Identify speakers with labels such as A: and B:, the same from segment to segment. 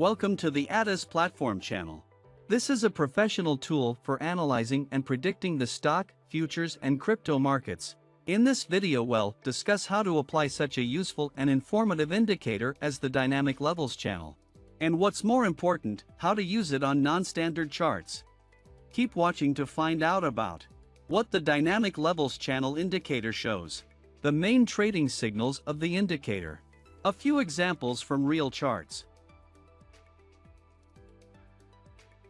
A: Welcome to the ATAS Platform channel. This is a professional tool for analyzing and predicting the stock, futures, and crypto markets. In this video we'll discuss how to apply such a useful and informative indicator as the Dynamic Levels channel. And what's more important, how to use it on non-standard charts. Keep watching to find out about what the Dynamic Levels channel indicator shows. The main trading signals of the indicator. A few examples from real charts.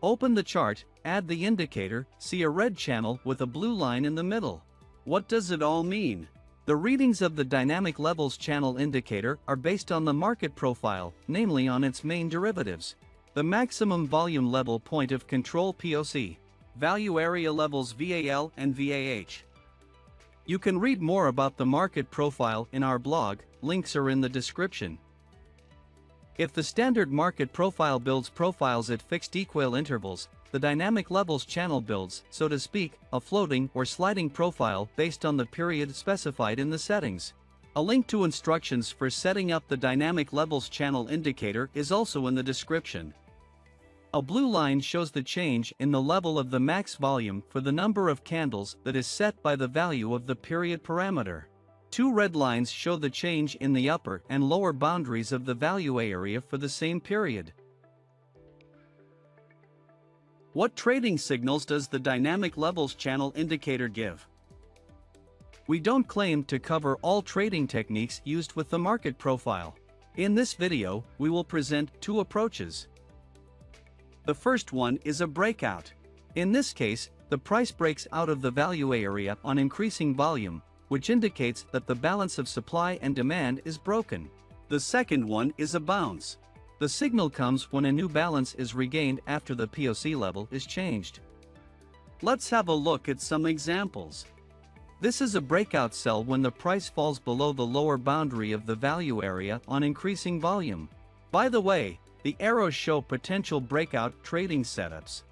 A: Open the chart, add the indicator, see a red channel with a blue line in the middle. What does it all mean? The readings of the dynamic levels channel indicator are based on the market profile, namely on its main derivatives. The maximum volume level point of control POC, value area levels VAL and VAH. You can read more about the market profile in our blog, links are in the description. If the standard market profile builds profiles at fixed equal intervals, the dynamic levels channel builds, so to speak, a floating or sliding profile based on the period specified in the settings. A link to instructions for setting up the dynamic levels channel indicator is also in the description. A blue line shows the change in the level of the max volume for the number of candles that is set by the value of the period parameter. Two red lines show the change in the upper and lower boundaries of the value area for the same period. What trading signals does the dynamic levels channel indicator give? We don't claim to cover all trading techniques used with the market profile. In this video, we will present two approaches. The first one is a breakout. In this case, the price breaks out of the value area on increasing volume, which indicates that the balance of supply and demand is broken. The second one is a bounce. The signal comes when a new balance is regained after the POC level is changed. Let's have a look at some examples. This is a breakout sell when the price falls below the lower boundary of the value area on increasing volume. By the way, the arrows show potential breakout trading setups.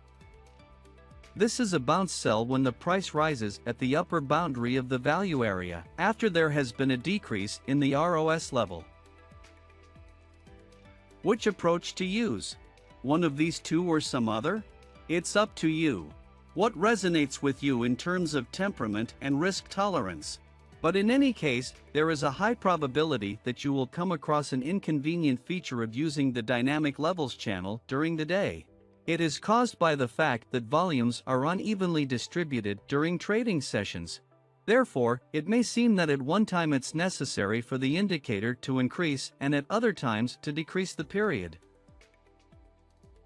A: This is a bounce sell when the price rises at the upper boundary of the value area after there has been a decrease in the ROS level. Which approach to use? One of these two or some other? It's up to you. What resonates with you in terms of temperament and risk tolerance? But in any case, there is a high probability that you will come across an inconvenient feature of using the dynamic levels channel during the day. It is caused by the fact that volumes are unevenly distributed during trading sessions. Therefore, it may seem that at one time it's necessary for the indicator to increase and at other times to decrease the period.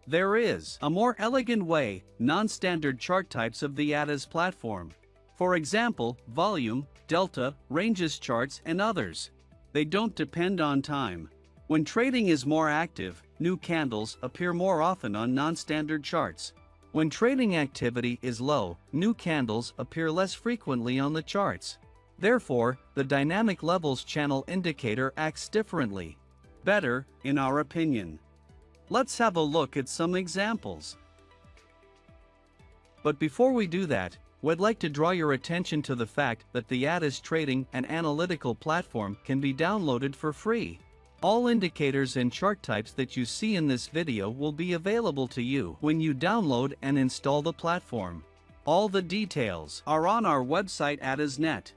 A: There is a more elegant way, non-standard chart types of the ATAS platform. For example, volume, delta, ranges charts and others. They don't depend on time. When trading is more active, new candles appear more often on non-standard charts. When trading activity is low, new candles appear less frequently on the charts. Therefore, the dynamic levels channel indicator acts differently. Better, in our opinion. Let's have a look at some examples. But before we do that, We'd like to draw your attention to the fact that the ATAS trading and analytical platform can be downloaded for free. All indicators and chart types that you see in this video will be available to you when you download and install the platform. All the details are on our website at ATAS.net.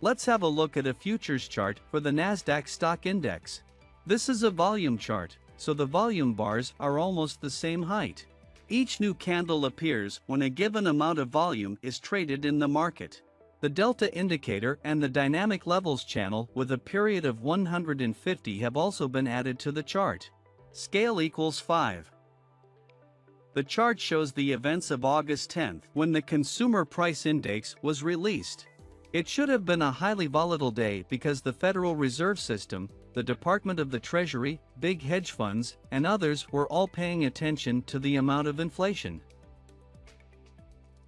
A: Let's have a look at a futures chart for the Nasdaq stock index. This is a volume chart, so the volume bars are almost the same height. Each new candle appears when a given amount of volume is traded in the market. The delta indicator and the dynamic levels channel with a period of 150 have also been added to the chart. Scale equals 5. The chart shows the events of August 10th when the Consumer Price Index was released. It should have been a highly volatile day because the Federal Reserve System, the Department of the Treasury, big hedge funds, and others were all paying attention to the amount of inflation.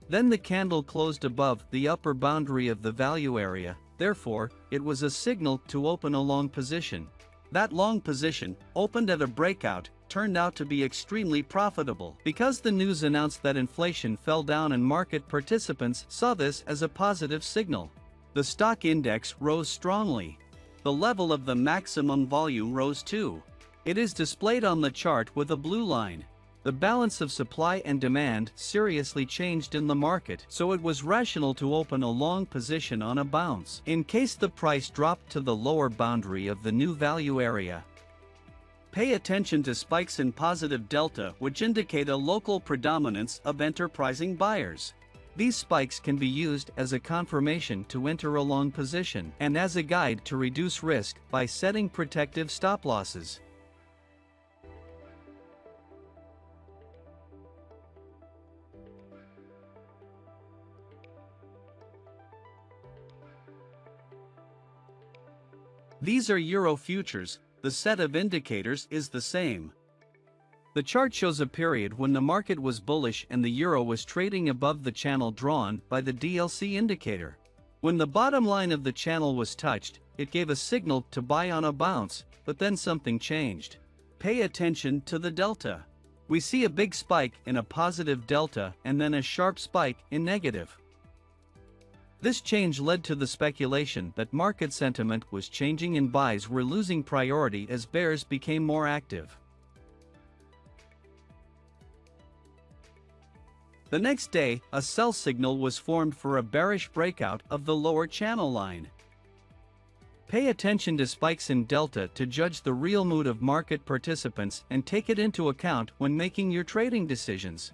A: Then the candle closed above the upper boundary of the value area, therefore, it was a signal to open a long position. That long position, opened at a breakout, turned out to be extremely profitable because the news announced that inflation fell down and market participants saw this as a positive signal. The stock index rose strongly. The level of the maximum volume rose too. It is displayed on the chart with a blue line. The balance of supply and demand seriously changed in the market, so it was rational to open a long position on a bounce in case the price dropped to the lower boundary of the new value area. Pay attention to spikes in positive delta which indicate a local predominance of enterprising buyers. These spikes can be used as a confirmation to enter a long position and as a guide to reduce risk by setting protective stop losses. These are Euro futures, the set of indicators is the same. The chart shows a period when the market was bullish and the euro was trading above the channel drawn by the DLC indicator. When the bottom line of the channel was touched, it gave a signal to buy on a bounce, but then something changed. Pay attention to the delta. We see a big spike in a positive delta and then a sharp spike in negative. This change led to the speculation that market sentiment was changing and buys were losing priority as bears became more active. The next day, a sell signal was formed for a bearish breakout of the lower channel line. Pay attention to spikes in delta to judge the real mood of market participants and take it into account when making your trading decisions.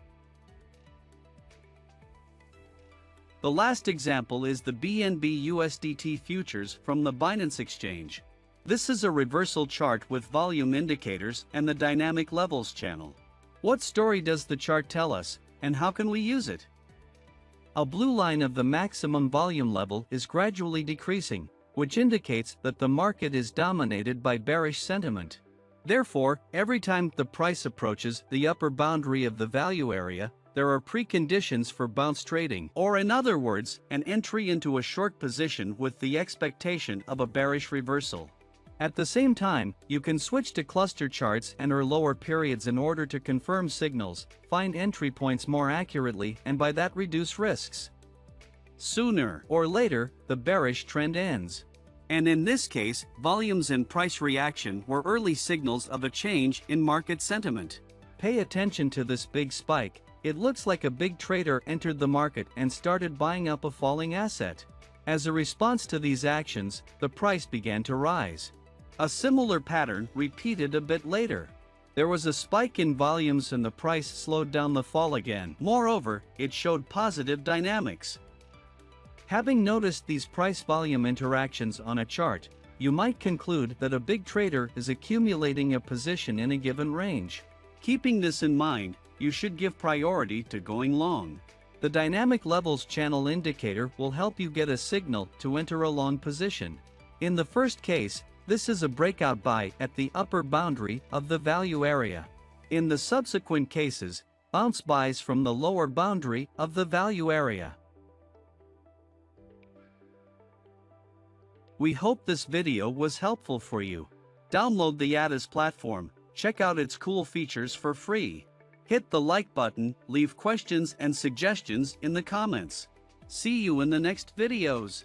A: The last example is the BNB USDT futures from the Binance Exchange. This is a reversal chart with volume indicators and the dynamic levels channel. What story does the chart tell us, and how can we use it? A blue line of the maximum volume level is gradually decreasing, which indicates that the market is dominated by bearish sentiment. Therefore, every time the price approaches the upper boundary of the value area, there are preconditions for bounce trading, or in other words, an entry into a short position with the expectation of a bearish reversal. At the same time, you can switch to cluster charts and or lower periods in order to confirm signals, find entry points more accurately and by that reduce risks. Sooner or later, the bearish trend ends. And in this case, volumes and price reaction were early signals of a change in market sentiment. Pay attention to this big spike, it looks like a big trader entered the market and started buying up a falling asset. As a response to these actions, the price began to rise. A similar pattern repeated a bit later. There was a spike in volumes and the price slowed down the fall again. Moreover, it showed positive dynamics. Having noticed these price-volume interactions on a chart, you might conclude that a big trader is accumulating a position in a given range. Keeping this in mind, you should give priority to going long. The dynamic levels channel indicator will help you get a signal to enter a long position. In the first case, this is a breakout buy at the upper boundary of the value area. In the subsequent cases, bounce buys from the lower boundary of the value area. We hope this video was helpful for you. Download the ATAS platform, check out its cool features for free. Hit the like button, leave questions and suggestions in the comments. See you in the next videos.